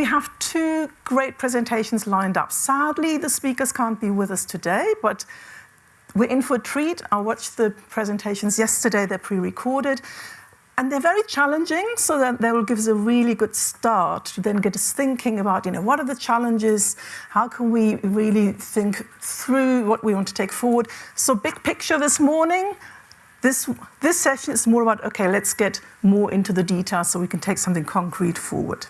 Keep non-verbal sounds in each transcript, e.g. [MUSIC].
we have two great presentations lined up. Sadly, the speakers can't be with us today, but we're in for a treat. I watched the presentations yesterday, they're pre-recorded. And they're very challenging, so that they will give us a really good start to then get us thinking about, you know, what are the challenges? How can we really think through what we want to take forward? So big picture this morning, this, this session is more about, okay, let's get more into the details so we can take something concrete forward.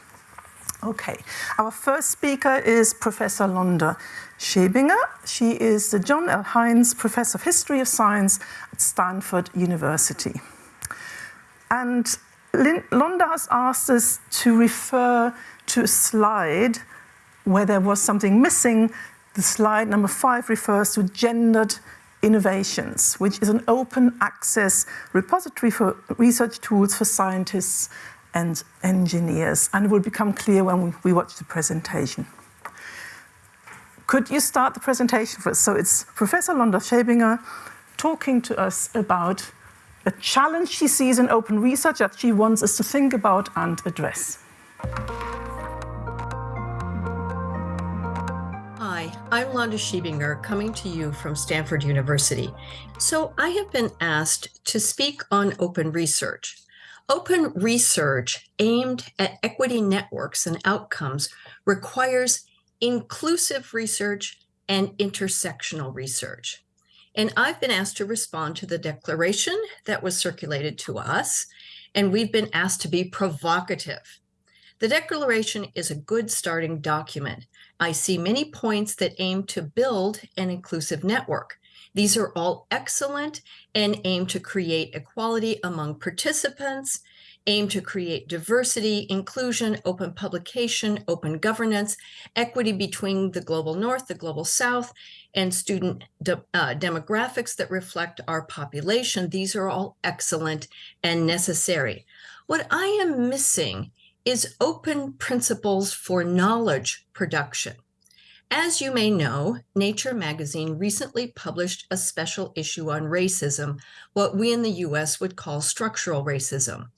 Okay, our first speaker is Professor Londa Schiebinger. She is the John L. Hinds Professor of History of Science at Stanford University. And Londa has asked us to refer to a slide where there was something missing. The slide number five refers to gendered innovations, which is an open access repository for research tools for scientists and engineers. And it will become clear when we, we watch the presentation. Could you start the presentation for us? So it's Professor Londa Schiebinger talking to us about a challenge she sees in open research that she wants us to think about and address. Hi, I'm Londa Schiebinger, coming to you from Stanford University. So I have been asked to speak on open research. Open research aimed at equity networks and outcomes requires inclusive research and intersectional research. And I've been asked to respond to the declaration that was circulated to us, and we've been asked to be provocative. The declaration is a good starting document. I see many points that aim to build an inclusive network. These are all excellent and aim to create equality among participants, aim to create diversity, inclusion, open publication, open governance, equity between the global north, the global south, and student de uh, demographics that reflect our population. These are all excellent and necessary. What I am missing is open principles for knowledge production. As you may know, Nature magazine recently published a special issue on racism, what we in the US would call structural racism.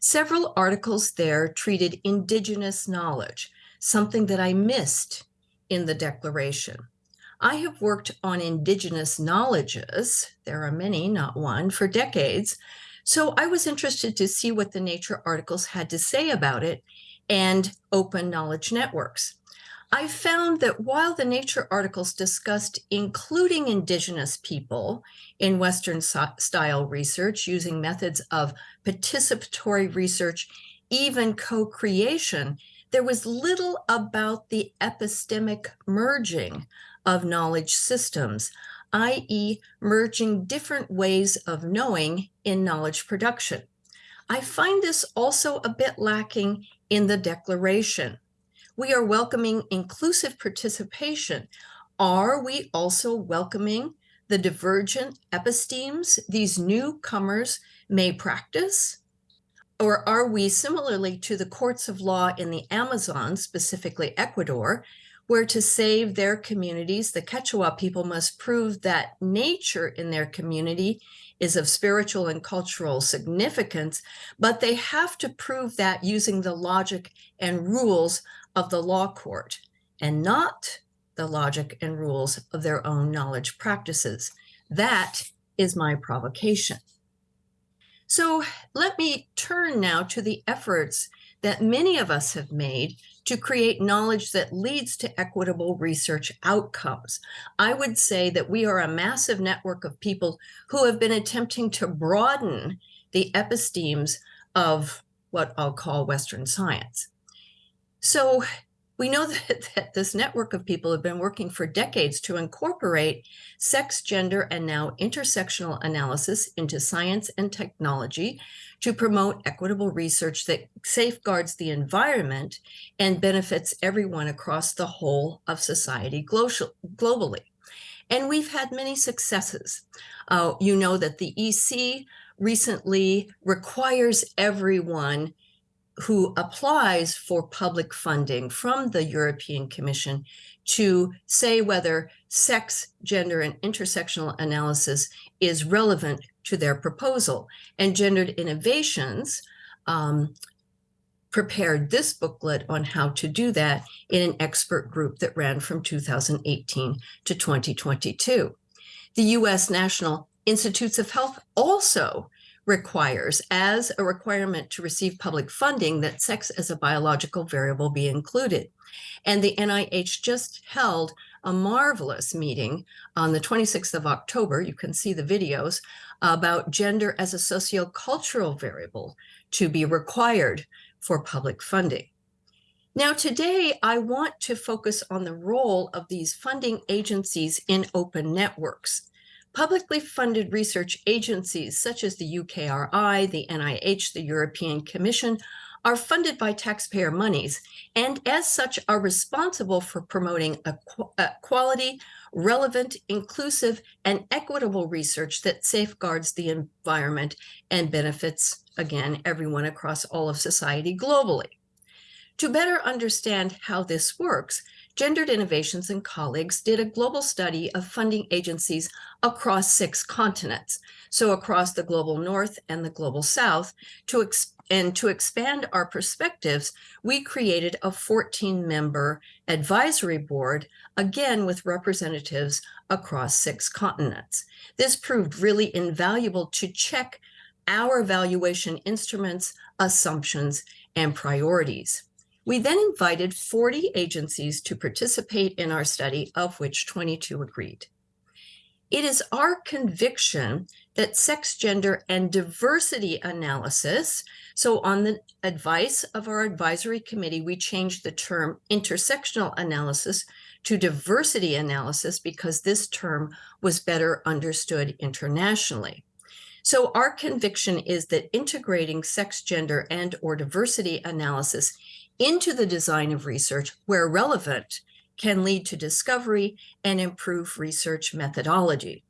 Several articles there treated indigenous knowledge, something that I missed in the declaration. I have worked on indigenous knowledges, there are many, not one, for decades, so I was interested to see what the Nature articles had to say about it and open knowledge networks. I found that while the Nature articles discussed including Indigenous people in Western style research using methods of participatory research, even co-creation, there was little about the epistemic merging of knowledge systems, i.e. merging different ways of knowing in knowledge production. I find this also a bit lacking in the declaration we are welcoming inclusive participation. Are we also welcoming the divergent epistemes these newcomers may practice? Or are we similarly to the courts of law in the Amazon, specifically Ecuador, where to save their communities, the Quechua people must prove that nature in their community is of spiritual and cultural significance, but they have to prove that using the logic and rules of the law court and not the logic and rules of their own knowledge practices. That is my provocation. So let me turn now to the efforts that many of us have made to create knowledge that leads to equitable research outcomes. I would say that we are a massive network of people who have been attempting to broaden the epistemes of what I'll call Western science. So we know [LAUGHS] that, that, this network of people have been working for decades to incorporate sex, gender, and now intersectional analysis into science and technology to promote equitable research that safeguards the environment and benefits everyone across the whole of society globally. And we've had many successes. Uh, you know that the EC recently requires everyone who applies for public funding from the European Commission to say whether sex, gender, and intersectional analysis is relevant to their proposal. And gendered innovations um, prepared this booklet on how to do that in an expert group that ran from 2018 to 2022. The US National Institutes of Health also requires, as a requirement to receive public funding, that sex as a biological variable be included. And the NIH just held a marvelous meeting on the 26th of October. You can see the videos about gender as a sociocultural variable to be required for public funding. Now, today, I want to focus on the role of these funding agencies in open networks. Publicly funded research agencies such as the UKRI, the NIH, the European Commission are funded by taxpayer monies and as such are responsible for promoting a, a quality, relevant, inclusive, and equitable research that safeguards the environment and benefits, again, everyone across all of society globally. To better understand how this works, Gendered Innovations and colleagues did a global study of funding agencies across six continents, so across the global north and the global south. To and to expand our perspectives, we created a 14 member advisory board, again with representatives across six continents. This proved really invaluable to check our valuation instruments, assumptions, and priorities. We then invited 40 agencies to participate in our study, of which 22 agreed. It is our conviction that sex, gender, and diversity analysis, so on the advice of our advisory committee, we changed the term intersectional analysis to diversity analysis because this term was better understood internationally. So our conviction is that integrating sex, gender, and or diversity analysis into the design of research where relevant can lead to discovery and improve research methodology.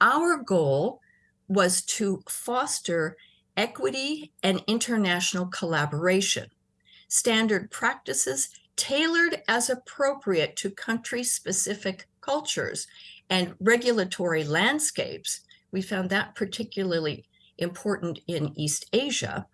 Our goal was to foster equity and international collaboration, standard practices tailored as appropriate to country-specific cultures and regulatory landscapes. We found that particularly important in East Asia,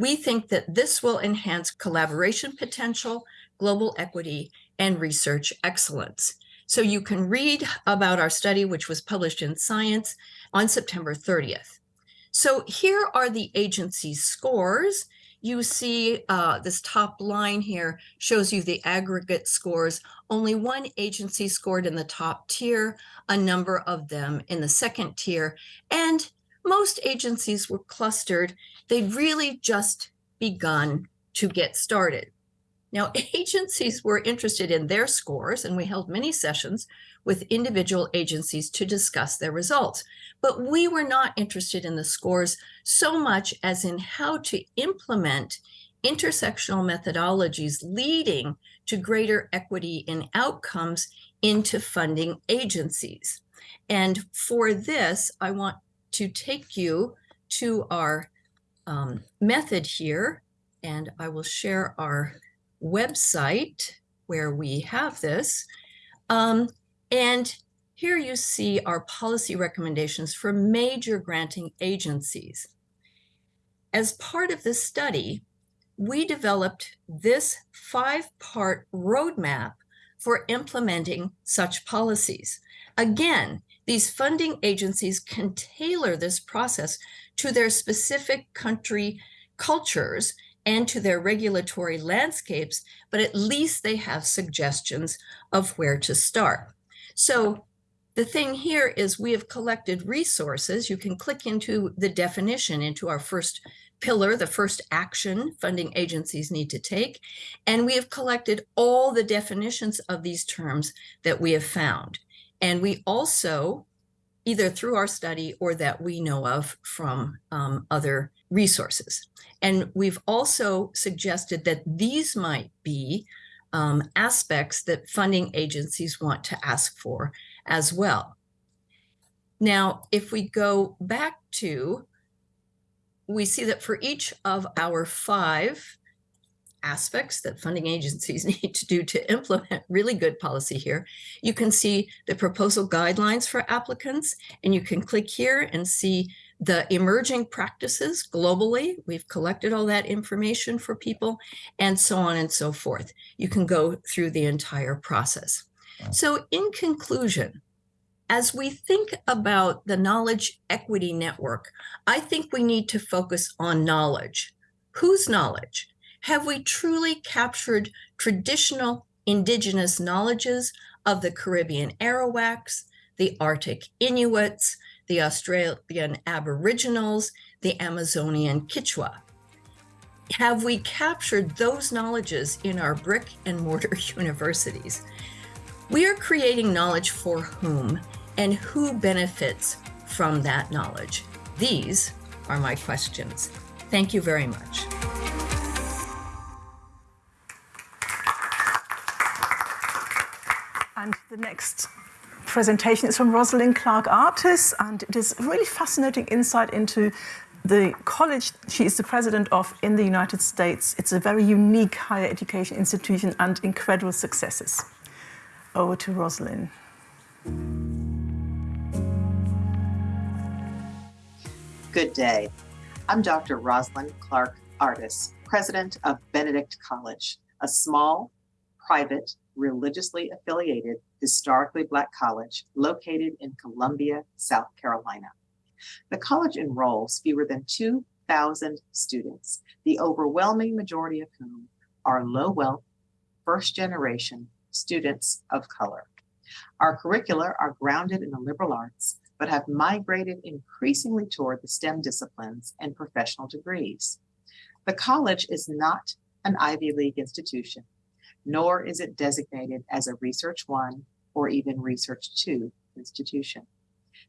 we think that this will enhance collaboration potential, global equity, and research excellence. So you can read about our study, which was published in Science on September 30th. So here are the agency's scores. You see uh, this top line here shows you the aggregate scores. Only one agency scored in the top tier, a number of them in the second tier, and most agencies were clustered. They'd really just begun to get started. Now, [LAUGHS] agencies were interested in their scores, and we held many sessions with individual agencies to discuss their results. But we were not interested in the scores so much as in how to implement intersectional methodologies leading to greater equity in outcomes into funding agencies. And for this, I want to take you to our um, method here, and I will share our website where we have this. Um, and here you see our policy recommendations for major granting agencies. As part of this study, we developed this five-part roadmap for implementing such policies. Again, these funding agencies can tailor this process to their specific country cultures and to their regulatory landscapes, but at least they have suggestions of where to start. So the thing here is we have collected resources. You can click into the definition into our first pillar, the first action funding agencies need to take. And we have collected all the definitions of these terms that we have found. And we also, either through our study or that we know of from um, other resources. And we've also suggested that these might be um, aspects that funding agencies want to ask for as well. Now, if we go back to, we see that for each of our five aspects that funding agencies [LAUGHS] need to do to implement really good policy here. You can see the proposal guidelines for applicants, and you can click here and see the emerging practices globally. We've collected all that information for people, and so on and so forth. You can go through the entire process. So, in conclusion, as we think about the knowledge equity network, I think we need to focus on knowledge. Whose knowledge? Have we truly captured traditional indigenous knowledges of the Caribbean Arawaks, the Arctic Inuits, the Australian Aboriginals, the Amazonian Quechua. Have we captured those knowledges in our brick and mortar [LAUGHS] universities? We are creating knowledge for whom and who benefits from that knowledge? These are my questions. Thank you very much. And the next presentation is from Roslyn Clark Artis, and it is a really fascinating insight into the college she is the president of in the United States. It's a very unique higher education institution and incredible successes. Over to Roslyn. Good day. I'm Dr. Roslyn Clark Artis, president of Benedict College, a small, private, religiously affiliated historically Black college located in Columbia, South Carolina. The college enrolls fewer than 2,000 students, the overwhelming majority of whom are low wealth, first generation students of color. Our curricula are grounded in the liberal arts, but have migrated increasingly toward the STEM disciplines and professional degrees. The college is not an Ivy League institution, nor is it designated as a Research 1 or even Research 2 institution.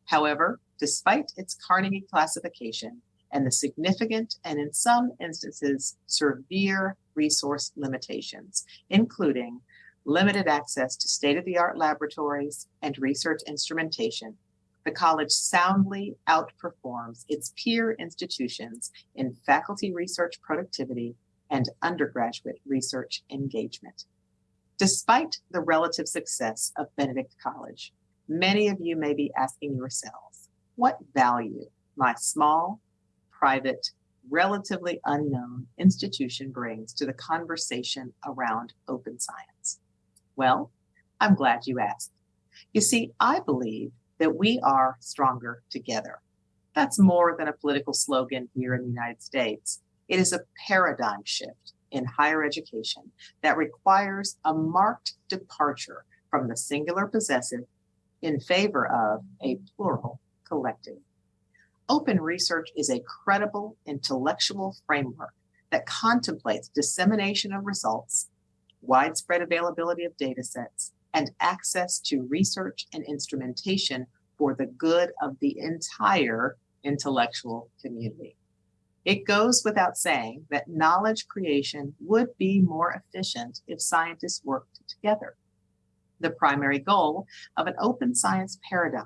However, despite its Carnegie classification and the significant and in some instances severe resource limitations, including limited access to state-of-the-art laboratories and research instrumentation, the college soundly outperforms its peer institutions in faculty research productivity and undergraduate research engagement. Despite the relative success of Benedict College, many of you may be asking yourselves, what value my small, private, relatively unknown institution brings to the conversation around open science? Well, I'm glad you asked. You see, I believe that we are stronger together. That's more than a political slogan here in the United States. It is a paradigm shift in higher education that requires a marked departure from the singular possessive in favor of a plural collective. Open research is a credible intellectual framework that contemplates dissemination of results, widespread availability of data sets, and access to research and instrumentation for the good of the entire intellectual community. It goes without saying that knowledge creation would be more efficient if scientists worked together. The primary goal of an open science paradigm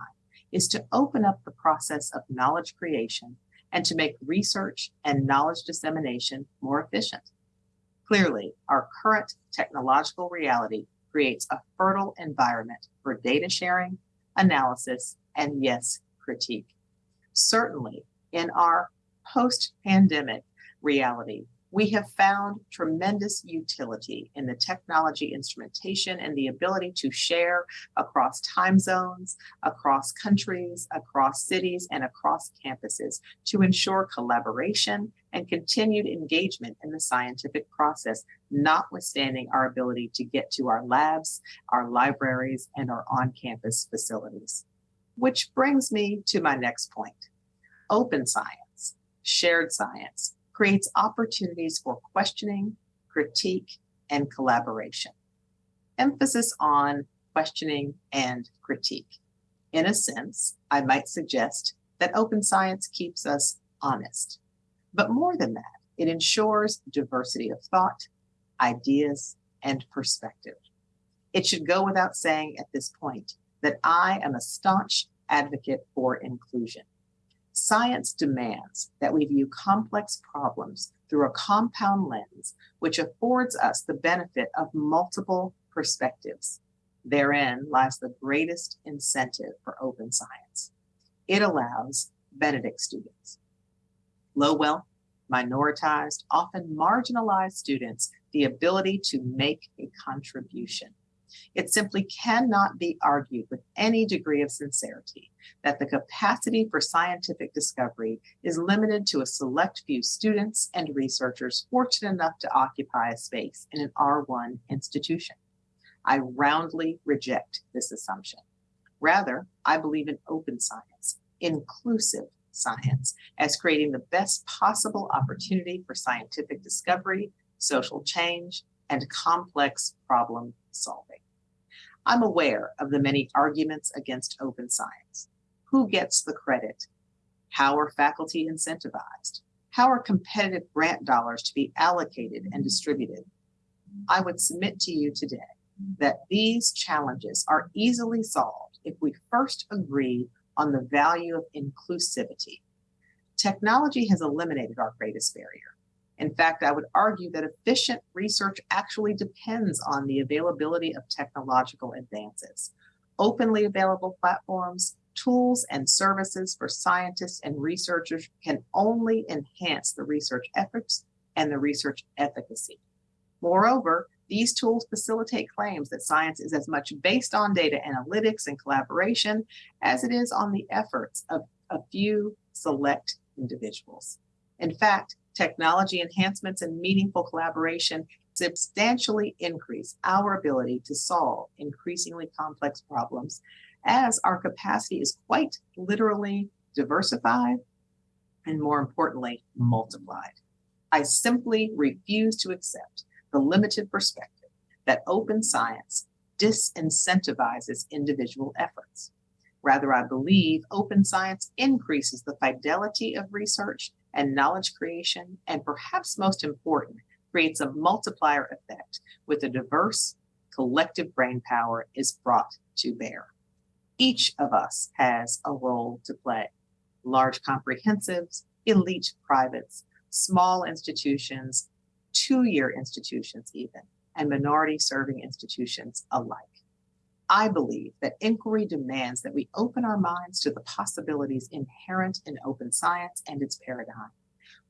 is to open up the process of knowledge creation and to make research and knowledge dissemination more efficient. Clearly, our current technological reality creates a fertile environment for data sharing, analysis, and yes, critique. Certainly, in our post pandemic reality, we have found tremendous utility in the technology instrumentation and the ability to share across time zones, across countries, across cities, and across campuses to ensure collaboration and continued engagement in the scientific process, notwithstanding our ability to get to our labs, our libraries, and our on campus facilities. Which brings me to my next point open science shared science creates opportunities for questioning, critique, and collaboration. Emphasis on questioning and critique. In a sense, I might suggest that open science keeps us honest. But more than that, it ensures diversity of thought, ideas, and perspective. It should go without saying at this point that I am a staunch advocate for inclusion. Science demands that we view complex problems through a compound lens, which affords us the benefit of multiple perspectives. Therein lies the greatest incentive for open science. It allows Benedict students. Low wealth, minoritized, often marginalized students the ability to make a contribution. It simply cannot be argued with any degree of sincerity that the capacity for scientific discovery is limited to a select few students and researchers fortunate enough to occupy a space in an R1 institution. I roundly reject this assumption. Rather, I believe in open science, inclusive science, as creating the best possible opportunity for scientific discovery, social change, and complex problem solving. I'm aware of the many arguments against open science. Who gets the credit? How are faculty incentivized? How are competitive grant dollars to be allocated and distributed? I would submit to you today that these challenges are easily solved if we first agree on the value of inclusivity. Technology has eliminated our greatest barrier. In fact, I would argue that efficient research actually depends on the availability of technological advances. Openly available platforms, tools, and services for scientists and researchers can only enhance the research efforts and the research efficacy. Moreover, these tools facilitate claims that science is as much based on data analytics and collaboration as it is on the efforts of a few select individuals. In fact, technology enhancements and meaningful collaboration substantially increase our ability to solve increasingly complex problems as our capacity is quite literally diversified and more importantly, multiplied. I simply refuse to accept the limited perspective that open science disincentivizes individual efforts. Rather, I believe open science increases the fidelity of research and knowledge creation, and perhaps most important, creates a multiplier effect with a diverse collective brain power is brought to bear. Each of us has a role to play. Large comprehensives, elite privates, small institutions, two-year institutions even, and minority serving institutions alike. I believe that inquiry demands that we open our minds to the possibilities inherent in open science and its paradigm.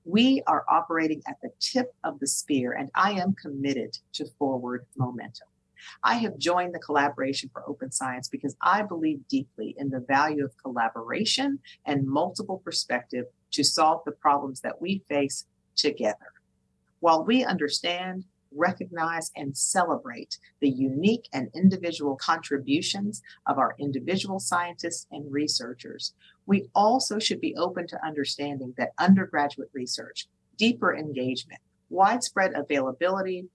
We are operating at the tip of the spear, and I am committed to forward momentum. I have joined the Collaboration for Open Science because I believe deeply in the value of collaboration and multiple perspective to solve the problems that we face together. While we understand recognize, and celebrate the unique and individual contributions of our individual scientists and researchers. We also should be open to understanding that undergraduate research, deeper engagement, widespread availability,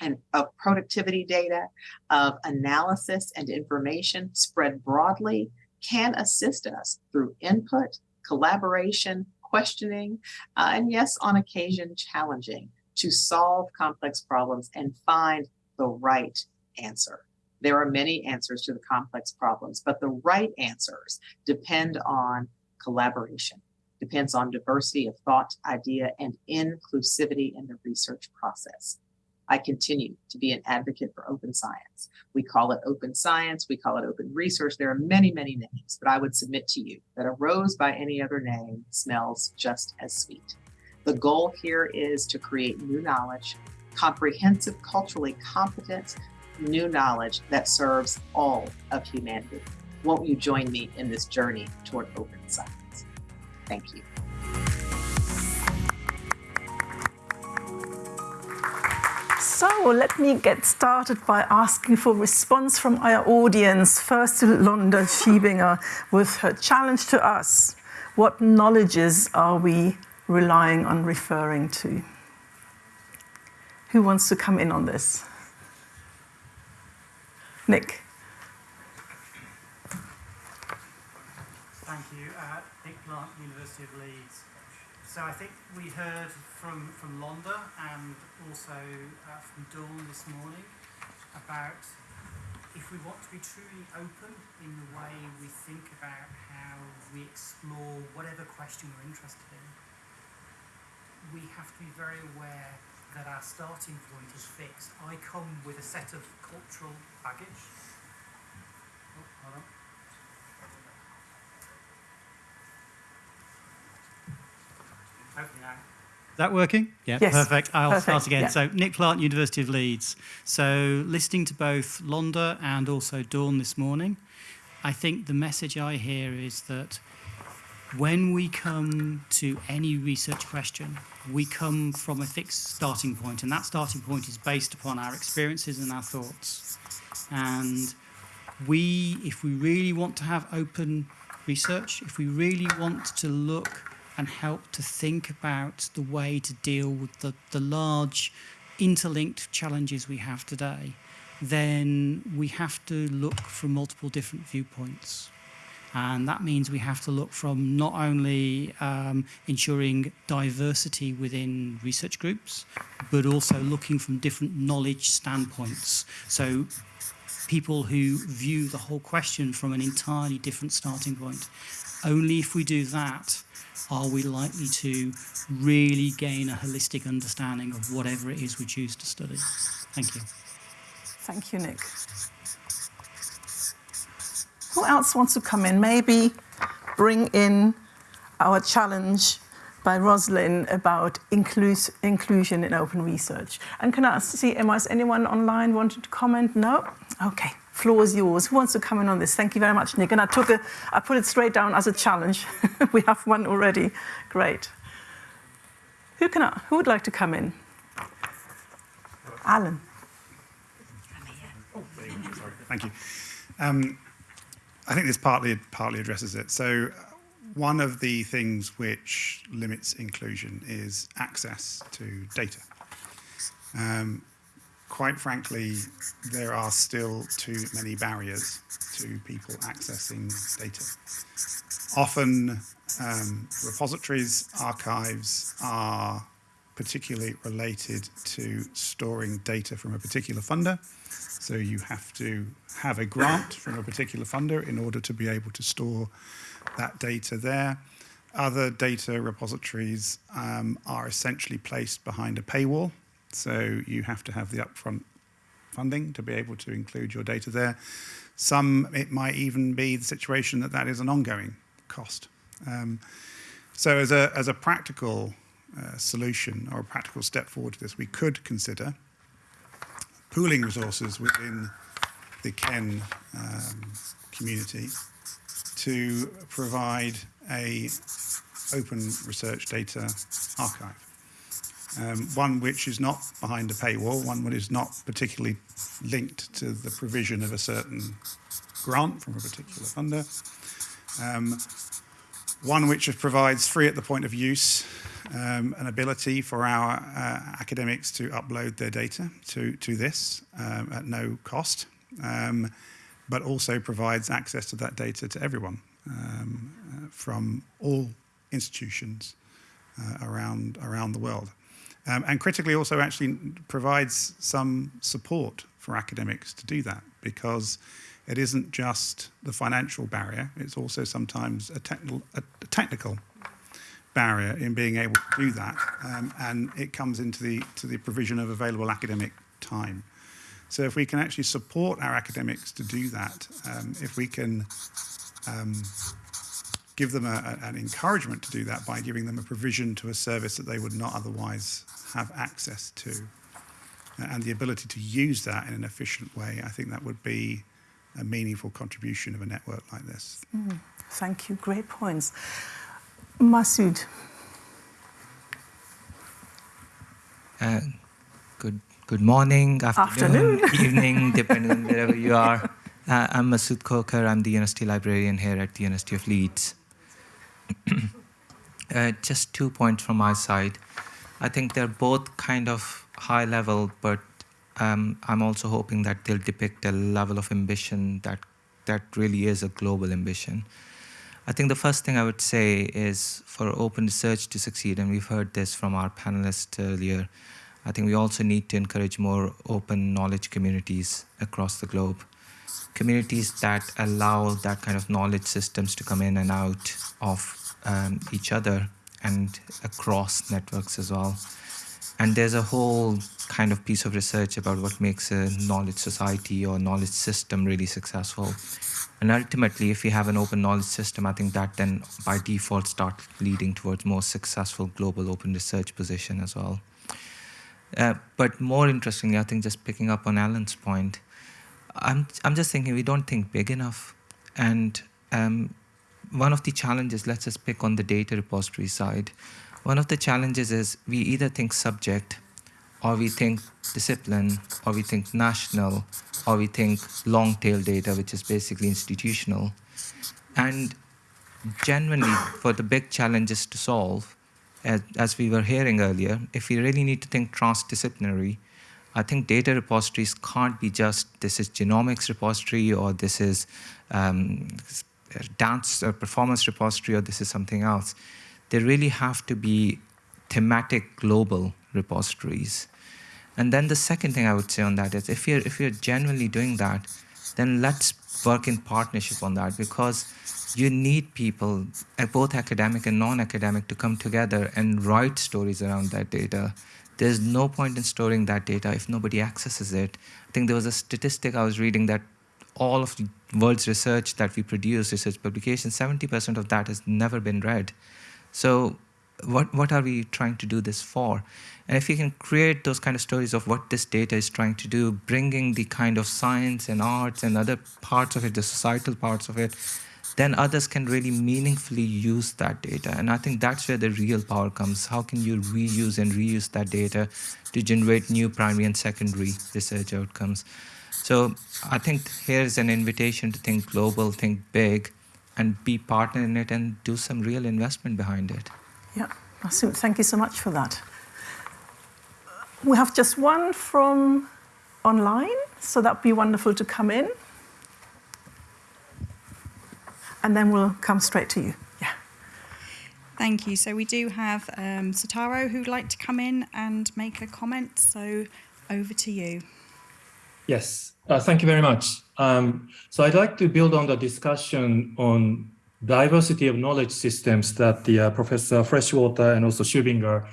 and of productivity data, of analysis and information spread broadly can assist us through input, collaboration, questioning, uh, and yes, on occasion, challenging to solve complex problems and find the right answer. There are many answers to the complex problems, but the right answers depend on collaboration, depends on diversity of thought, idea, and inclusivity in the research process. I continue to be an advocate for open science. We call it open science, we call it open research. There are many, many names, but I would submit to you that a rose by any other name smells just as sweet. The goal here is to create new knowledge, comprehensive, culturally competent, new knowledge that serves all of humanity. Won't you join me in this journey toward open science? Thank you. So let me get started by asking for response from our audience. First Londa Schiebinger with her challenge to us. What knowledges are we relying on referring to. Who wants to come in on this? Nick. Thank you. Uh, Nick Plant, University of Leeds. So I think we heard from, from Londa and also uh, from Dawn this morning about if we want to be truly open in the way we think about how we explore whatever question we're interested in, we have to be very aware that our starting point is fixed. I come with a set of cultural baggage. Oh, hold on. Is that working? Yeah, Yes, perfect. I'll perfect, start again. yeah. So, Nick Plant, University of Leeds. So, listening to both Londa and also Dawn this morning, I think the message I hear is that when we come to any research question, we come from a fixed starting point, and that starting point is based upon our experiences and our thoughts. And we, if we really want to have open research, if we really want to look and help to think about the way to deal with the, the large interlinked challenges we have today, then we have to look from multiple different viewpoints. And that means we have to look from not only um, ensuring diversity within research groups, but also looking from different knowledge standpoints. So people who view the whole question from an entirely different starting point. Only if we do that are we likely to really gain a holistic understanding of whatever it is we choose to study. Thank you. Thank you, Nick. Who else wants to come in? Maybe bring in our challenge by Roslyn about inclus- inclusion in open research. And can I see, Emma, is anyone online wanted to comment? No? Okay, floor is yours. Who wants to come in on this? Thank you very much, Nick. And I took a, I put it straight down as a challenge. [LAUGHS] we have one already. Great. Who can I, who would like to come in? Alan. Thank you. Um, I think this partly partly addresses it. So, one of the things which limits inclusion is access to data. Um, quite frankly, there are still too many barriers to people accessing data. Often, um, repositories, archives are particularly related to storing data from a particular funder. So you have to have a grant from a particular funder in order to be able to store that data there. Other data repositories um, are essentially placed behind a paywall. So you have to have the upfront funding to be able to include your data there. Some, it might even be the situation that that is an ongoing cost. Um, so as a, as a practical uh, solution or a practical step forward to this, we could consider pooling resources within the KEN um, community to provide a open research data archive. Um, one which is not behind a paywall, one which is not particularly linked to the provision of a certain grant from a particular funder, um, one which provides free at the point of use um, an ability for our uh, academics to upload their data to, to this um, at no cost, um, but also provides access to that data to everyone um, uh, from all institutions uh, around, around the world. Um, and critically also actually provides some support for academics to do that because it isn't just the financial barrier, it's also sometimes a, technical, a, technical barrier in being able to do that, um, and it comes into the to the provision of available academic time. So if we can actually support our academics to do that, um, if we can um, give them a, an encouragement to do that by giving them a provision to a service that they would not otherwise have access to, and the ability to use that in an efficient way, I think that would be a meaningful contribution of a network like this. Mm, thank you. Great points. Masud. Uh, good, good morning, afternoon, Afternoon. [LAUGHS] evening, depending on wherever you are. Uh, I'm Masud Khokhar. I'm the university librarian here at the University of Leeds. [CLEARS THROAT] uh, just two points from my side. I think they're both kind of high level, but um, I'm also hoping that they'll depict a level of ambition that that really is a global ambition. I think the first thing I would say is for open research to succeed, and we've heard this from our panelists earlier, I think we also need to encourage more open knowledge communities across the globe. Communities that allow that kind of knowledge systems to come in and out of um, each other and across networks as well. And there's a whole kind of piece of research about what makes a knowledge society or knowledge system really successful. And ultimately, if we have an open knowledge system, I think that then by default starts leading towards more successful global open research position as well. Uh, but more interestingly, I think just picking up on Alan's point, I'm, I'm just thinking we don't think big enough. And um, one of the challenges, let's just pick on the data repository side. One of the challenges is we either think subject, or we think discipline, or we think national, or we think long tail data, which is basically institutional. And genuinely, for the big challenges to solve, as, as we were hearing earlier, if we really need to think transdisciplinary, I think data repositories can't be just this is genomics repository or this is um, dance or performance repository or this is something else. They really have to be thematic global repositories. And then the second thing I would say on that is if you're, if you're genuinely doing that, then let's work in partnership on that because you need people, uh, both academic and non-academic, to come together and write stories around that data. There's no point in storing that data if nobody accesses it. I think there was a statistic I was reading that all of the world's research that we produce, research publications, 70% of that has never been read. So what, what are we trying to do this for? And if you can create those kind of stories of what this data is trying to do, bringing the kind of science and arts and other parts of it, the societal parts of it, then others can really meaningfully use that data. And I think that's where the real power comes. How can you reuse and reuse that data to generate new primary and secondary research outcomes? So I think here's an invitation to think global, think big, and be partner in it and do some real investment behind it. Yeah, thank you so much for that. We have just one from online, so that'd be wonderful to come in. And then we'll come straight to you. Yeah. Thank you. So we do have um, Sotaro who'd like to come in and make a comment. So over to you. Yes, uh, thank you very much. Um, so I'd like to build on the discussion on diversity of knowledge systems that the uh, Professor Freshwater and also Schiebinger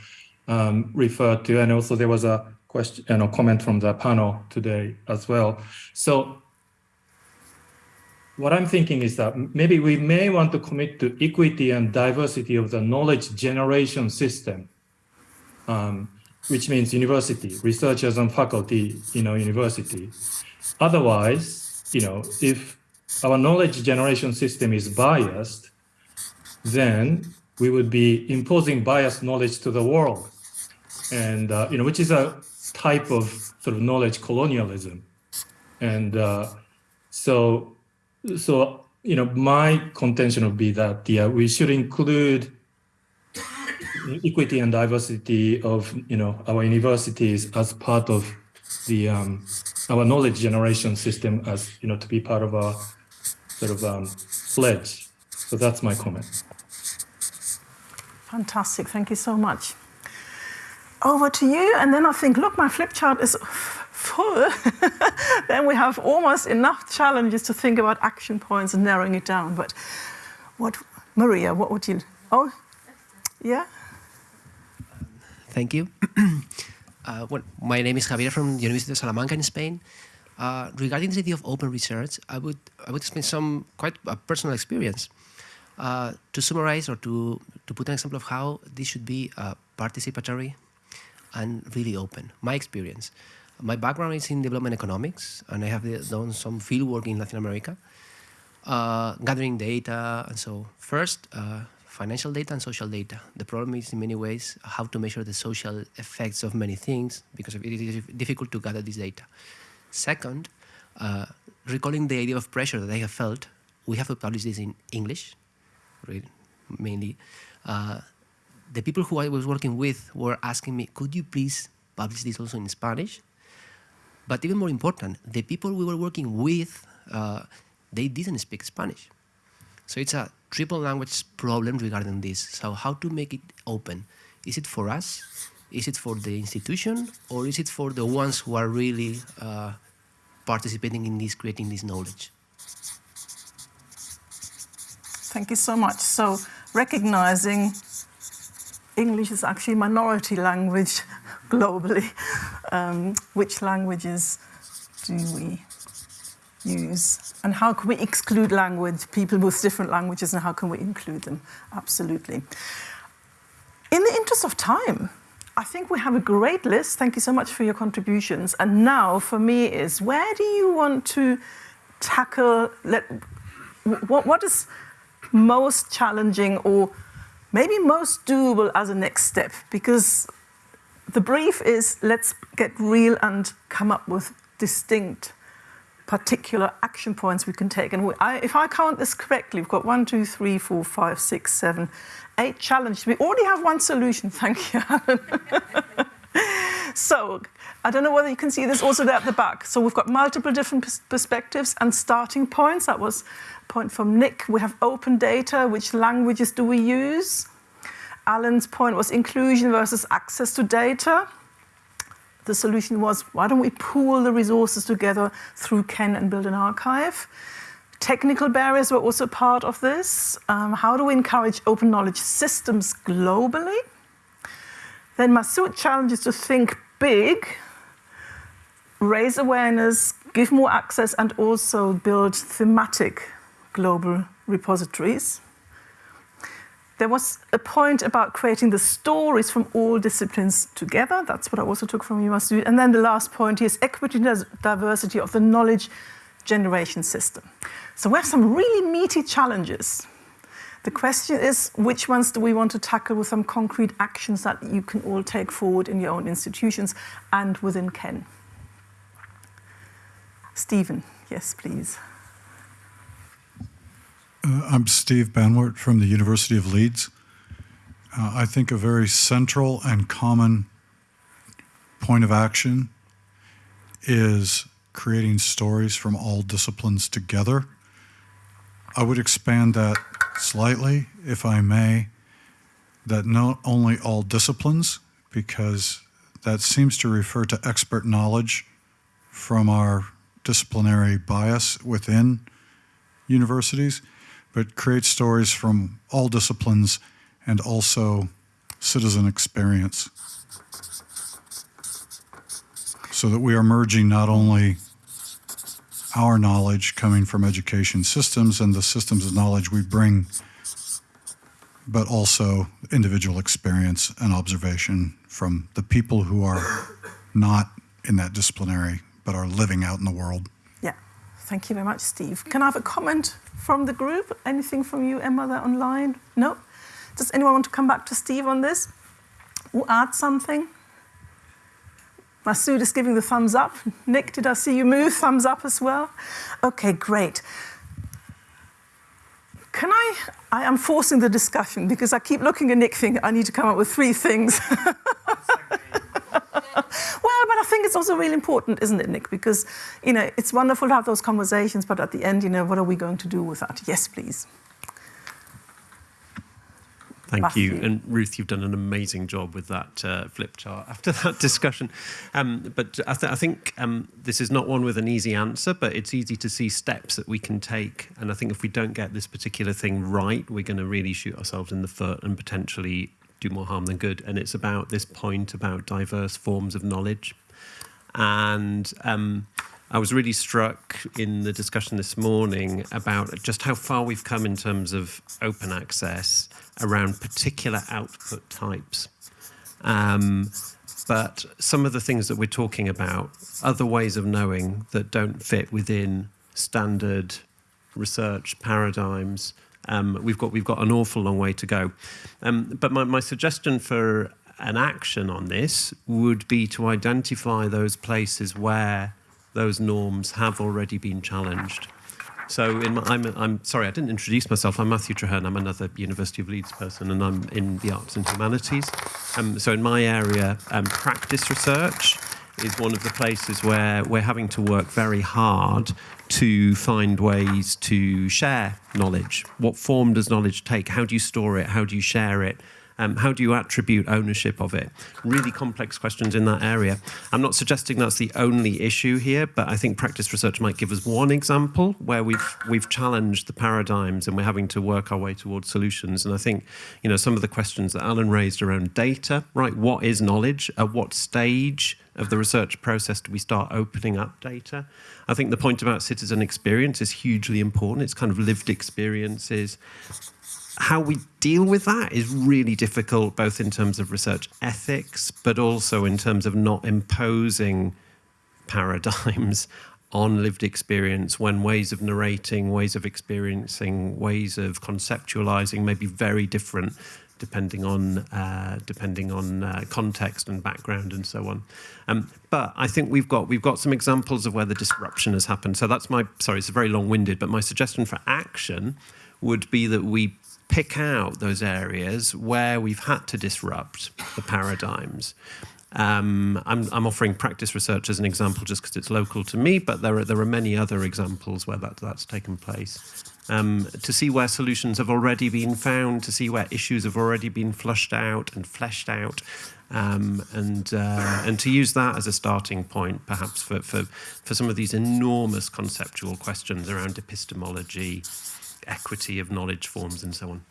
um, referred to, and also there was a question, you know, comment from the panel today as well. So what I'm thinking is that maybe we may want to commit to equity and diversity of the knowledge generation system, um, which means university, researchers and faculty in our university. Otherwise, you know, if our knowledge generation system is biased, then we would be imposing biased knowledge to the world and uh, you know, which is a type of sort of knowledge colonialism. And uh, so, so you know, my contention would be that yeah, we should include equity and diversity of you know our universities as part of the um, our knowledge generation system as you know to be part of our sort of um, pledge. So that's my comment. Fantastic, thank you so much over to you. And then I think, look, my flip chart is [LAUGHS] full. [LAUGHS] then we have almost enough challenges to think about action points and narrowing it down. But what, Maria, what would you, oh, yeah? Thank you. [CLEARS THROAT] uh, well, my name is Javier from the University of Salamanca in Spain. Uh, regarding the idea of open research, I would, I would explain some quite a personal experience. Uh, to summarize or to, to put an example of how this should be uh, participatory and really open. My experience. My background is in development economics, and I have done some field work in Latin America, uh, gathering data. And so, first, uh, financial data and social data. The problem is, in many ways, how to measure the social effects of many things, because it is difficult to gather this data. Second, uh, recalling the idea of pressure that I have felt, we have to publish this in English, mainly. Uh, the people who I was working with were asking me, could you please publish this also in Spanish? But even more important, the people we were working with, uh, they didn't speak Spanish. So it's a triple language problem regarding this. So how to make it open? Is it for us? Is it for the institution? Or is it for the ones who are really uh, participating in this, creating this knowledge? Thank you so much. So recognizing English is actually a minority language [LAUGHS] globally. Um, which languages do we use? And how can we exclude language, people with different languages, and how can we include them? Absolutely. In the interest of time, I think we have a great list. Thank you so much for your contributions. And now for me is where do you want to tackle, let, what, what is most challenging or maybe most doable as a next step? Because the brief is let's get real and come up with distinct particular action points we can take. And we, I, if I count this correctly, we've got one, two, three, four, five, six, seven, eight challenges. We already have one solution. [LAUGHS] Thank you, Alan. [LAUGHS] so I don't know whether you can see this also there at the back. So we've got multiple different perspectives and starting points. That was a point from Nick. We have open data. Which languages do we use? Alan's point was inclusion versus access to data. The solution was, why don't we pool the resources together through KEN and build an archive? Technical barriers were also part of this. Um, how do we encourage open knowledge systems globally? Then Masud challenges to think big, raise awareness, give more access, and also build thematic global repositories. There was a point about creating the stories from all disciplines together. That's what I also took from you, Masud. And then the last point is equity and diversity of the knowledge generation system. So we have some really meaty challenges. The question is, which ones do we want to tackle with some concrete actions that you can all take forward in your own institutions and within KEN? Stephen, yes, please. Uh, I'm Steve Banwart from the University of Leeds. Uh, I think a very central and common point of action is creating stories from all disciplines together. I would expand that slightly, if I may, that not only all disciplines, because that seems to refer to expert knowledge from our disciplinary bias within universities, but create stories from all disciplines and also citizen experience. So that we are merging not only our knowledge coming from education systems and the systems of knowledge we bring, but also individual experience and observation from the people who are not in that disciplinary but are living out in the world. Thank you very much, Steve. Can I have a comment from the group? Anything from you, Emma, there online? No? Does anyone want to come back to Steve on this? Or add something? Masud is giving the thumbs up. Nick, did I see you move? Thumbs up as well? Okay, great. Can I, I am forcing the discussion because I keep looking at Nick thinking I need to come up with three things. [LAUGHS] [LAUGHS] I think it's also really important, isn't it, Nick? Because, you know, it's wonderful to have those conversations, but at the end, you know, what are we going to do with that? Yes, please. Thank Matthew. you. And Ruth, you've done an amazing job with that uh, flip chart after [LAUGHS] that discussion. Um, but I, th I think um, this is not one with an easy answer, but it's easy to see steps that we can take. And I think if we don't get this particular thing right, we're going to really shoot ourselves in the foot and potentially do more harm than good. And it's about this point about diverse forms of knowledge. And um, I was really struck in the discussion this morning about just how far we've come in terms of open access around particular output types. Um, but some of the things that we're talking about, other ways of knowing that don't fit within standard research paradigms, um, we've got we've got an awful long way to go. Um, but my, my suggestion for an action on this would be to identify those places where those norms have already been challenged. So in my, I'm, I'm sorry, I didn't introduce myself. I'm Matthew Treherne. I'm another University of Leeds person, and I'm in the arts and humanities. Um, so in my area, um, practice research is one of the places where we're having to work very hard to find ways to share knowledge. What form does knowledge take? How do you store it? How do you share it? Um, how do you attribute ownership of it? Really complex questions in that area. I'm not suggesting that's the only issue here, but I think practice research might give us one example where we've we've challenged the paradigms and we're having to work our way towards solutions. And I think, you know, some of the questions that Alan raised around data, right? What is knowledge? At what stage of the research process do we start opening up data? I think the point about citizen experience is hugely important. It's kind of lived experiences. How we deal with that is really difficult, both in terms of research ethics, but also in terms of not imposing paradigms [LAUGHS] on lived experience when ways of narrating, ways of experiencing, ways of conceptualizing may be very different depending on uh, depending on uh, context and background and so on. Um, but I think we've got we've got some examples of where the disruption has happened. So that's my sorry, it's very long-winded, but my suggestion for action would be that we pick out those areas where we've had to disrupt the paradigms. Um, I'm, I'm, offering practice research as an example just because it's local to me, but there are, there are many other examples where that, that's taken place um, to see where solutions have already been found, to see where issues have already been flushed out and fleshed out, um, and uh, and to use that as a starting point, perhaps for, for for some of these enormous conceptual questions around epistemology, equity of knowledge forms, and so on.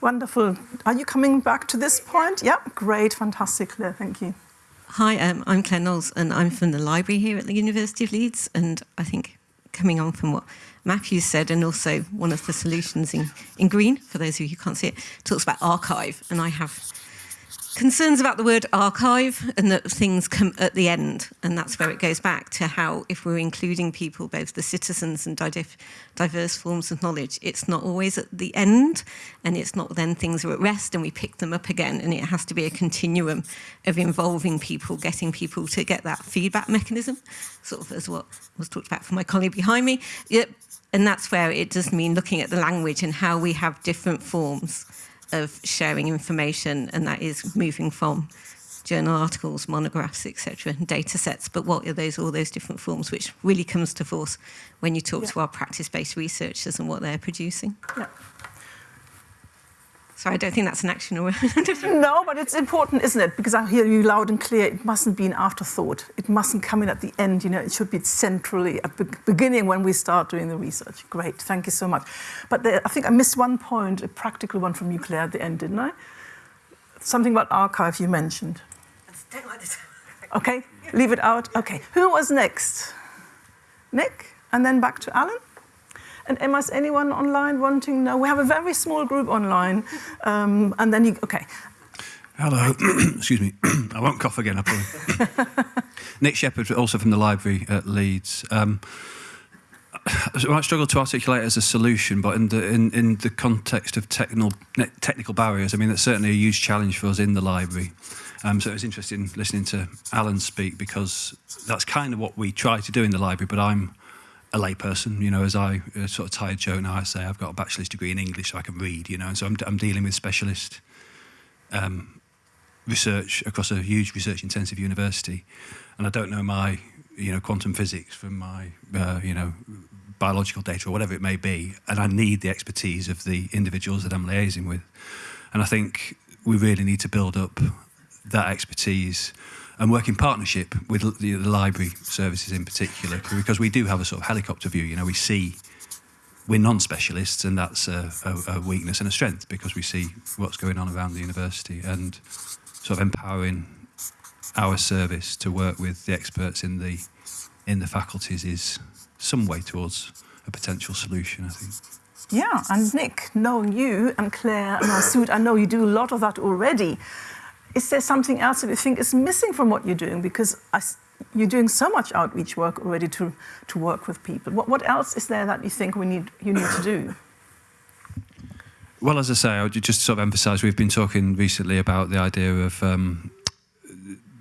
Wonderful. Are you coming back to this point? Yeah, great, fantastic, Claire. Thank you. Hi, um, I'm Claire Knowles, and I'm from the library here at the University of Leeds. And I think coming on from what Matthew said, and also one of the solutions in, in green, for those of you who can't see it, talks about archive. And I have concerns about the word archive and that things come at the end. And that's where it goes back to how, if we're including people, both the citizens and diverse forms of knowledge, it's not always at the end and it's not then things are at rest and we pick them up again. And it has to be a continuum of involving people, getting people to get that feedback mechanism, sort of as what was talked about from my colleague behind me. Yep. And that's where it does mean looking at the language and how we have different forms of sharing information, and that is moving from journal articles, monographs, etc., and data sets. But what are those all those different forms, which really comes to force when you talk yeah. to our practice-based researchers and what they're producing. Yeah. So I don't think that's an action or [LAUGHS] No, but it's important, isn't it? Because I hear you loud and clear, it mustn't be an afterthought. It mustn't come in at the end, you know, it should be centrally at the beginning when we start doing the research. Great, thank you so much. But there, I think I missed one point, a practical one from you, Claire, at the end, didn't I? Something about archive you mentioned. [LAUGHS] Okay, leave it out. Okay, who was next? Nick, and then back to Alan? And Emma, is anyone online wanting? No, we have a very small group online. Um, and then you, okay. Hello, [CLEARS THROAT] excuse me. [CLEARS THROAT] I won't cough again, I promise. [LAUGHS] Nick Sheppard, also from the library at Leeds. Um, I might struggle to articulate as a solution, but in the in, in the context of technical technical barriers, I mean that's certainly a huge challenge for us in the library. Um, so it was interesting listening to Alan speak because that's kind of what we try to do in the library. But I'm a layperson, you know, as I uh, sort of tired joke now, I say I've got a bachelor's degree in English so I can read, you know, and so I'm, I'm dealing with specialist um, research across a huge research intensive university. And I don't know my, you know, quantum physics from my, uh, you know, biological data or whatever it may be. And I need the expertise of the individuals that I'm liaising with. And I think we really need to build up that expertise and work in partnership with the, the library services in particular, because we do have a sort of helicopter view. You know, we see we're non-specialists, and that's a, a, a, weakness and a strength because we see what's going on around the university and sort of empowering our service to work with the experts in the in the faculties is some way towards a potential solution, I think. Yeah, and Nick, knowing you and Claire and our Masud, I know you do a lot of that already is there something else that you think is missing from what you're doing? Because I, you're doing so much outreach work already to, to work with people. What, what else is there that you think we need, you need to do? Well, as I say, I would just sort of emphasise we've been talking recently about the idea of um,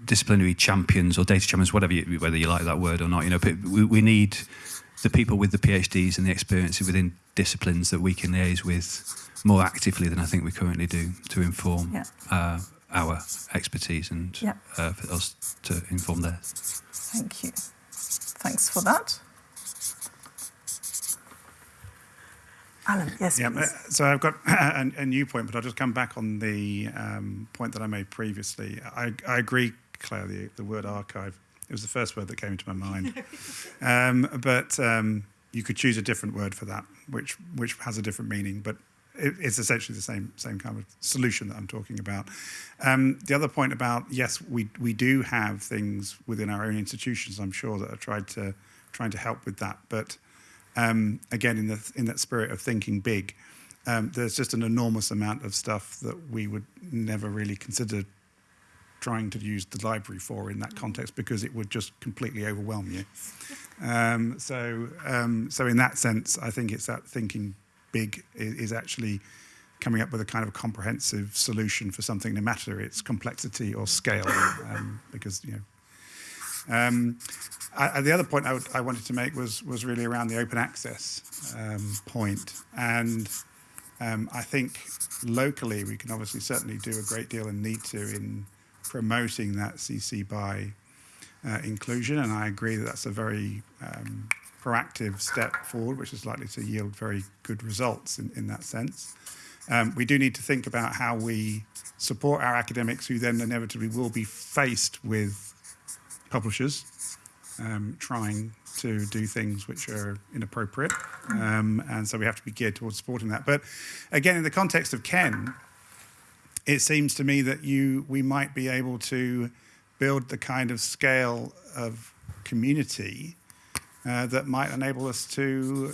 disciplinary champions or data champions, whatever you, whether you like that word or not. You know, we, we need the people with the PhDs and the experience within disciplines that we can liaise with more actively than I think we currently do to inform yeah. uh, our expertise and yep. uh, for us to inform theirs. Thank you. Thanks for that. Alan, yes. Yeah, please. so I've got [COUGHS] a, a, new point, but I'll just come back on the um, point that I made previously. I, I agree, Claire, the, the, word archive. It was the first word that came into my mind. [LAUGHS] um, but um, you could choose a different word for that, which which has a different meaning. But it, it's essentially the same same kind of solution that I'm talking about. Um, the other point about yes, we we do have things within our own institutions. I'm sure that are tried to trying to help with that, but um, again, in the in that spirit of thinking big, um, there's just an enormous amount of stuff that we would never really consider trying to use the library for in that context because it would just completely overwhelm you. [LAUGHS] Um, so, um, so in that sense, I think it's that thinking big is, actually coming up with a kind of comprehensive solution for something, no matter its complexity or scale, um, because you know. Um, I, the other point I, would, I, wanted to make was was really around the open access um, point, and um, I think locally we can obviously certainly do a great deal and need to in promoting that CC by uh, inclusion, and I agree that that's a very um, proactive step forward, which is likely to yield very good results in, in that sense. Um, we do need to think about how we support our academics who then inevitably will be faced with publishers um, trying to do things which are inappropriate. Um, and so we have to be geared towards supporting that. But again, in the context of KEN, it seems to me that you we might be able to build the kind of scale of community uh, that might enable us to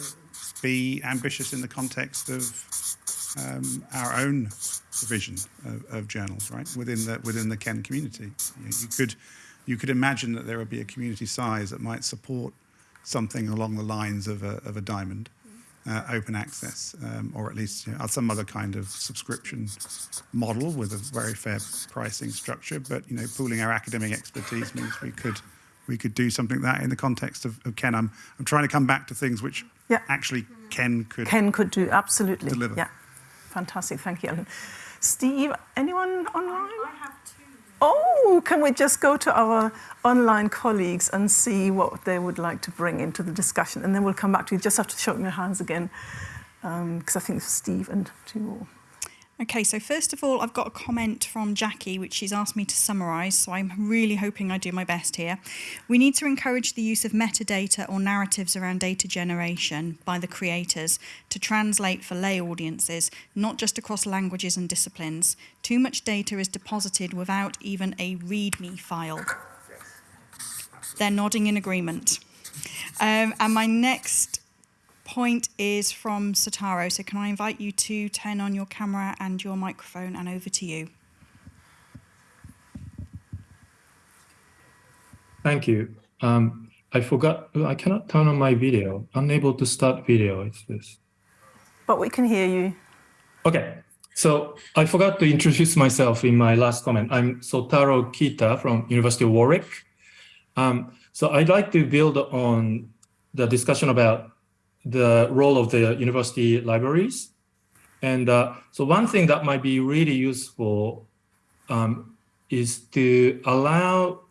be ambitious in the context of um, our own provision of, of, journals, right within the within the KEN community. You, you could you could imagine that there would be a community size that might support something along the lines of a, of a diamond, uh, open access, um, or at least you know, some other kind of subscription model with a very fair pricing structure. But you know, pooling our academic expertise means we could we could do something like that in the context of, of KEN. I'm, I'm trying to come back to things which yeah. actually KEN could KEN could do absolutely deliver. Yeah, fantastic. Thank you, Ellen. Steve, anyone online? Oh, can we just go to our online colleagues and see what they would like to bring into the discussion? And then we'll come back to you. Just have to show your hands again, because um, I think it's Steve and two more. Okay, so first of all, I've got a comment from Jackie, which she's asked me to summarise, so I'm really hoping I do my best here. We need to encourage the use of metadata or narratives around data generation by the creators to translate for lay audiences, not just across languages and disciplines. Too much data is deposited without even a README file. They're nodding in agreement. Um, and my next point is from Sotaro. So can I invite you to turn on your camera and your microphone and over to you. Thank you. Um, I forgot, I cannot turn on my video. Unable to start video, it's this. But we can hear you. Okay, so I forgot to introduce myself in my last comment. I'm Sotaro Kita from University of Warwick. Um, so I'd like to build on the discussion about the role of the university libraries. And uh, so one thing that might be really useful um, is to allow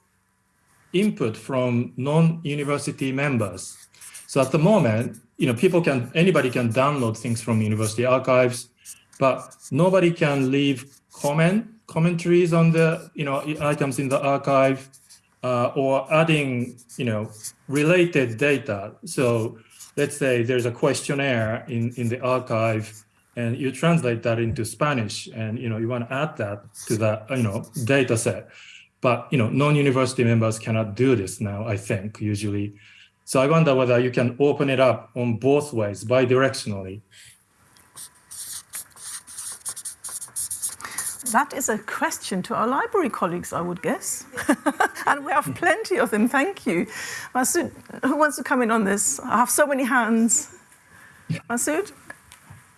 input from non-university members. So at the moment, you know, people can, anybody can download things from university archives, but nobody can leave comment, commentaries on the, you know, items in the archive uh, or adding, you know, related data. So let's say there's a questionnaire in, in the archive and you translate that into Spanish and you know you want to add that to that you know data set. But you know non-university members cannot do this now, I think, usually. So I wonder whether you can open it up on both ways, bidirectionally. That is a question to our library colleagues, I would guess. [LAUGHS] and we have plenty of them, thank you. Masud, who wants to come in on this? I have so many hands. Masud?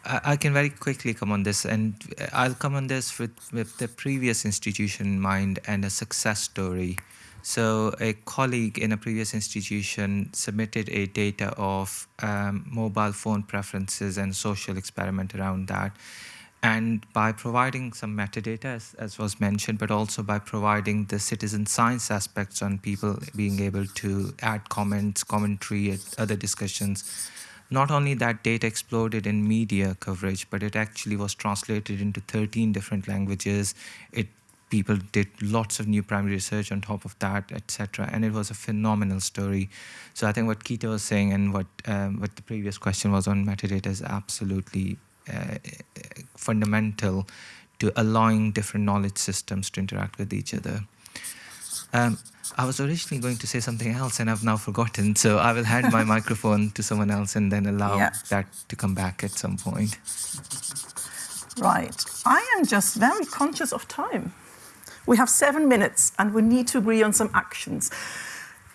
I can very quickly come on this, and I'll come on this with, with the previous institution in mind and a success story. So a colleague in a previous institution submitted a data of um, mobile phone preferences and social experiment around that. And by providing some metadata, as, as, was mentioned, but also by providing the citizen science aspects on people being able to add comments, commentary, other discussions, not only that data exploded in media coverage, but it actually was translated into 13 different languages. It people did lots of new primary research on top of that, etc. And it was a phenomenal story. So I think what Kita was saying and what um, what the previous question was on metadata is absolutely fundamental to allowing different knowledge systems to interact with each other. Um, I was originally going to say something else and I've now forgotten, so I will hand my [LAUGHS] microphone to someone else and then allow yeah. that to come back at some point. Right. I am just very conscious of time. We have seven minutes and we need to agree on some actions.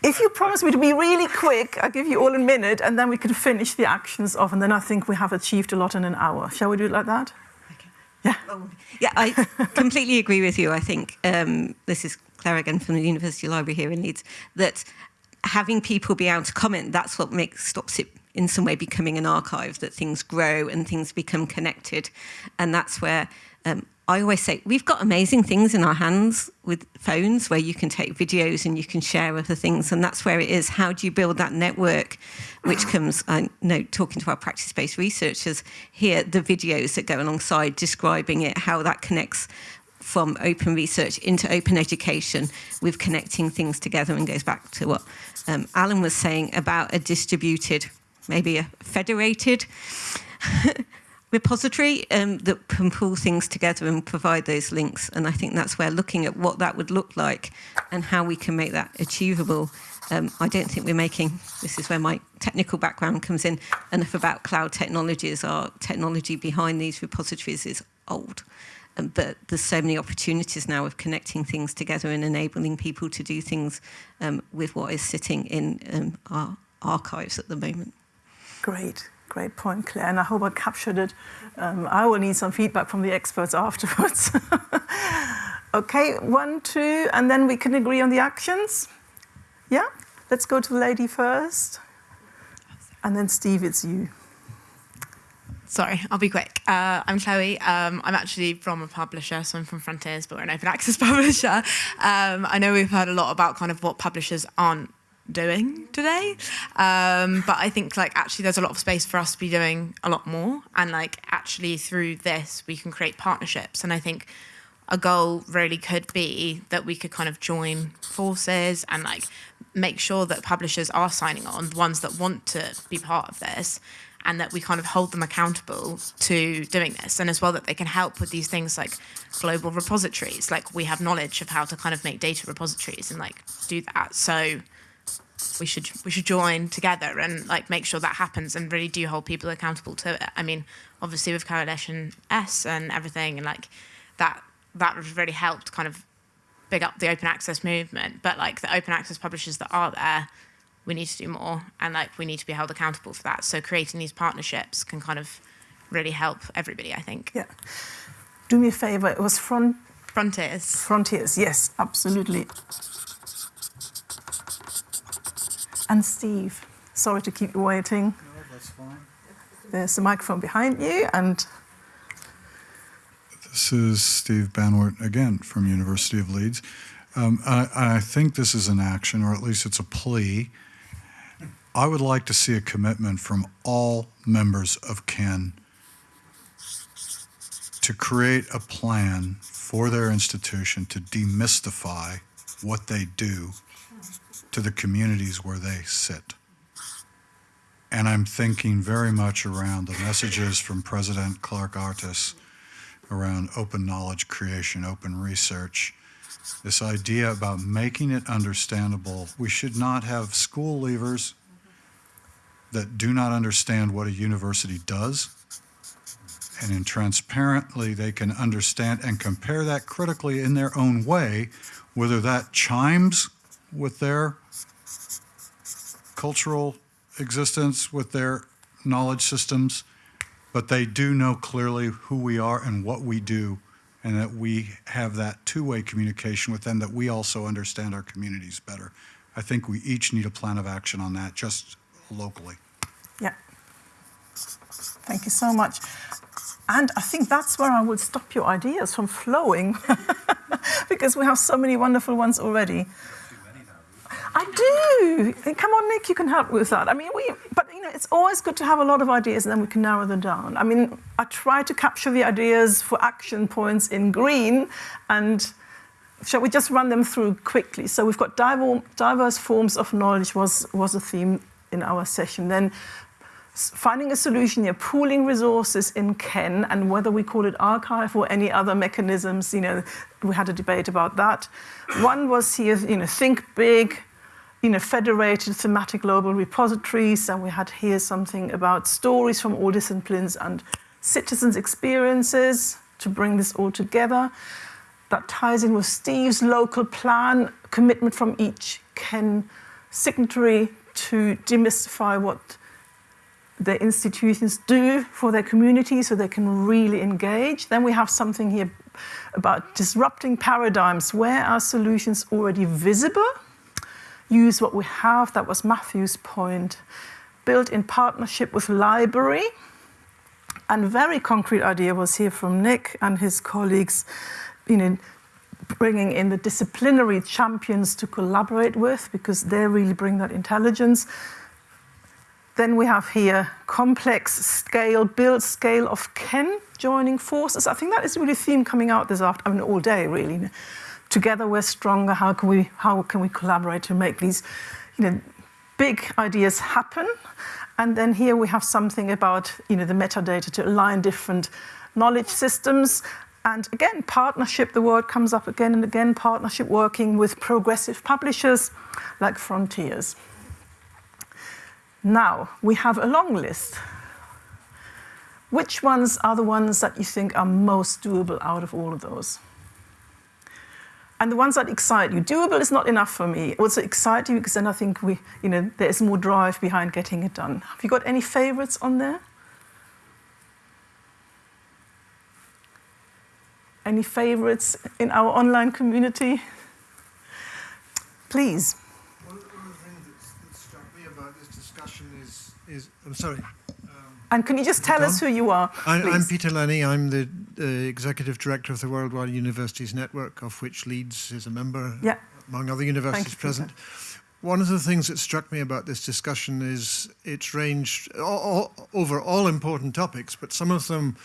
If you promise me to be really quick, I'll give you all a minute and then we can finish the actions off and then I think we have achieved a lot in an hour. Shall we do it like that? Okay. Yeah. Oh, yeah, I [LAUGHS] completely agree with you. I think um, this is Claire again from the University Library here in Leeds, that having people be able to comment, that's what makes stops it in some way becoming an archive, that things grow and things become connected. And that's where um, I always say, we've got amazing things in our hands with phones where you can take videos and you can share other things. And that's where it is. How do you build that network? Which comes, I know, talking to our practice-based researchers here, the videos that go alongside describing it, how that connects from open research into open education with connecting things together and goes back to what um, Alan was saying about a distributed maybe a federated [LAUGHS] repository um, that can pull things together and provide those links. And I think that's where looking at what that would look like and how we can make that achievable. Um, I don't think we're making, this is where my technical background comes in, enough about cloud technologies. Our technology behind these repositories is old. Um, but there's so many opportunities now of connecting things together and enabling people to do things um, with what is sitting in um, our archives at the moment. Great, great point, Claire, and I hope I captured it. Um, I will need some feedback from the experts [LAUGHS] afterwards. [LAUGHS] okay, one, two, and then we can agree on the actions. Yeah, let's go to the lady first. And then Steve, it's you. Sorry, I'll be quick. Uh, I'm Chloe. Um, I'm actually from a publisher, so I'm from Frontiers, but we're an open access [LAUGHS] publisher. Um, I know we've heard a lot about kind of what publishers aren't doing today. Um, but I think like actually there's a lot of space for us to be doing a lot more. And like actually through this, we can create partnerships. And I think a goal really could be that we could kind of join forces and like make sure that publishers are signing on, the ones that want to be part of this, and that we kind of hold them accountable to doing this. And as well that they can help with these things like global repositories. Like we have knowledge of how to kind of make data repositories and like do that. So we should we should join together and like make sure that happens and really do hold people accountable to it. I mean, obviously with Coalition S and everything and like that that really helped kind of big up the open access movement. But like the open access publishers that are there, we need to do more and like we need to be held accountable for that. So creating these partnerships can kind of really help everybody, I think. Yeah. Do me a favor, it was front Frontiers. Frontiers, yes, absolutely. And Steve, sorry to keep you waiting. No, that's fine. There's a microphone behind you and this is Steve Banwart again from University of Leeds. Um, I, I, think this is an action, or at least it's a plea. I would like to see a commitment from all members of KEN to create a plan for their institution to demystify what they do to the communities where they sit. And I'm thinking very much around the messages from President Clark Artis around open knowledge creation, open research, this idea about making it understandable. We should not have school leavers that do not understand what a university does. And in transparently, they can understand and compare that critically in their own way, whether that chimes with their cultural existence, with their knowledge systems, but they do know clearly who we are and what we do, and that we have that two-way communication with them, that we also understand our communities better. I think we each need a plan of action on that, just locally. Yeah. Thank you so much. And I think that's where I would stop your ideas from flowing, [LAUGHS] because we have so many wonderful ones already. I do. Come on, Nick, you can help with that. I mean, we, but you know, it's always good to have a lot of ideas and then we can narrow them down. I mean, I try to capture the ideas for action points in green and shall we just run them through quickly? So we've got diverse forms of knowledge was, was a theme in our session. Then finding a solution, you're pooling resources in KEN, and whether we call it archive or any other mechanisms, you know, we had a debate about that. One was here, you know, think big, you know, federated thematic global repositories, and we had here something about stories from all disciplines and citizens' experiences to bring this all together. That ties in with Steve's local plan, commitment from each KEN signatory to demystify what the institutions do for their community so they can really engage. Then we have something here about disrupting paradigms. Where are solutions already visible? Use what we have, that was Matthew's point. Built in partnership with library. And very concrete idea was here from Nick and his colleagues, you know, bringing in the disciplinary champions to collaborate with because they really bring that intelligence. Then we have here complex scale, build scale of KEN joining forces. I think that is really a theme coming out this afternoon, I mean, all day really. Together we're stronger. How can we, how can we collaborate to make these you know, big ideas happen? And then here we have something about you know, the metadata to align different knowledge systems. And again, partnership, the word comes up again and again, partnership working with progressive publishers like Frontiers. Now, we have a long list. Which ones are the ones that you think are most doable out of all of those? And the ones that excite you. Doable is not enough for me. Also excite you because then I think we, you know, there is more drive behind getting it done. Have you got any favorites on there? Any favorites in our online community? Please. One of the things that struck me about this discussion is, is, I'm sorry. And can you just tell us who you are? I, am Peter Lennie. I'm the uh, Executive Director of the Worldwide Universities Network, of which Leeds is a member, yeah. among other universities present. One of the things that struck me about this discussion is it's ranged all, all, over all important topics, but some of them,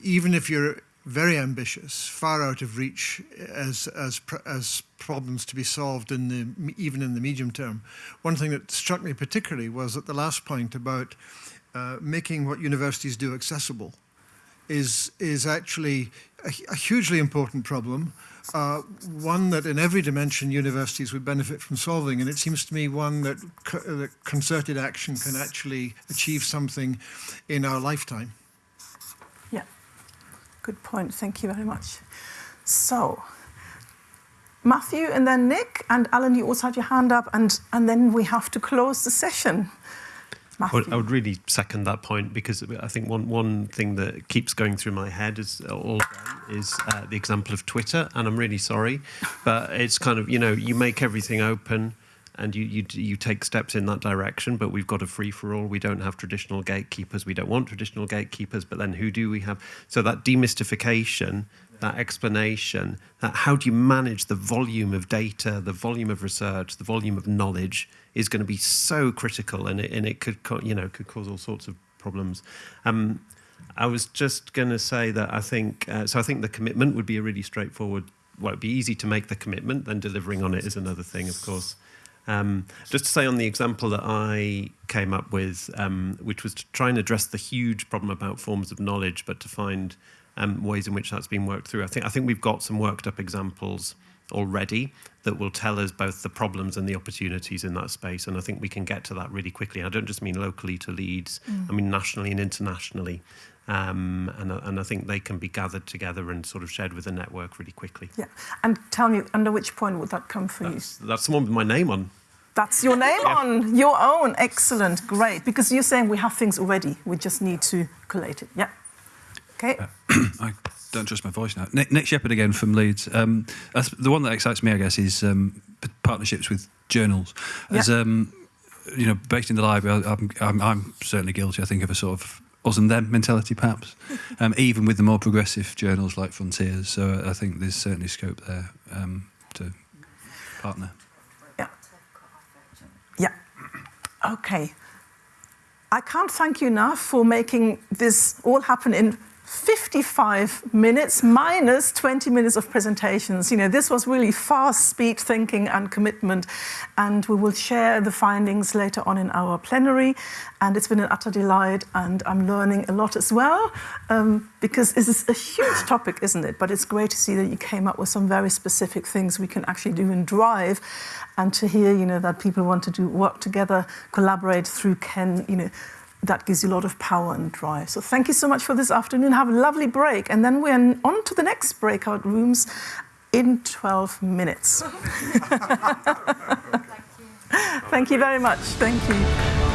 even if you're very ambitious, far out of reach as, as, as problems to be solved in the, even in the medium term. One thing that struck me particularly was at the last point about uh, making what universities do accessible is, is actually a, a hugely important problem, uh, one that in every dimension universities would benefit from solving. And it seems to me one that, co that concerted action can actually achieve something in our lifetime. Yeah, good point. Thank you very much. So, Matthew and then Nick and Alan, you also had your hand up, and, and then we have to close the session. Matthew. I would really second that point because I think one, one thing that keeps going through my head is all is uh, the example of Twitter, and I'm really sorry, but it's kind of you know you make everything open and you, you, you take steps in that direction, but we've got a free for all. We don't have traditional gatekeepers. We don't want traditional gatekeepers, but then who do we have? So that demystification, that explanation, that how do you manage the volume of data, the volume of research, the volume of knowledge is going to be so critical, and it, and it could you know could cause all sorts of problems. Um, I was just going to say that I think uh, so. I think the commitment would be a really straightforward. Well, it'd be easy to make the commitment, then delivering on it is another thing, of course. Um, just to say on the example that I came up with, um, which was to try and address the huge problem about forms of knowledge, but to find um, ways in which that's been worked through. I think I think we've got some worked up examples already that will tell us both the problems and the opportunities in that space. And I think we can get to that really quickly. I don't just mean locally to Leeds, mm. I mean nationally and internationally. Um, and, and I think they can be gathered together and sort of shared with the network really quickly. Yeah, and tell me, under which point would that come for that's, you? That's the one with my name on. That's your name yeah. on, your own. Excellent, great. Because you're saying we have things already, we just need to collate it. Yeah. Okay. Uh, [CLEARS THROAT] I don't trust my voice now. Nick, Nick Sheppard again from Leeds. Um, the one that excites me, I guess, is um, partnerships with journals. As yeah. um, you know, based in the library, I'm, I'm, I'm certainly guilty. I think of a sort of us and them mentality, perhaps, [LAUGHS] um, even with the more progressive journals like Frontiers. So I think there's certainly scope there um, to partner. Yeah. Yeah. Okay. I can't thank you enough for making this all happen in 55 minutes minus 20 minutes of presentations. You know, this was really fast speed thinking and commitment. And we will share the findings later on in our plenary. And it's been an utter delight. And I'm learning a lot as well, um, because this is a huge topic, isn't it? But it's great to see that you came up with some very specific things we can actually do and drive. And to hear, you know, that people want to do work together, collaborate through KEN, you know, that gives you a lot of power and drive. So thank you so much for this afternoon. Have a lovely break. And then we're on to the next breakout rooms in 12 minutes. [LAUGHS] thank, you. very much. Thank you.